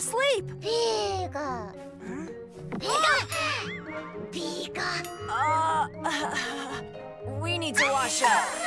fallen asleep. Pika. Pika. Pika. Uh, we need to wash up.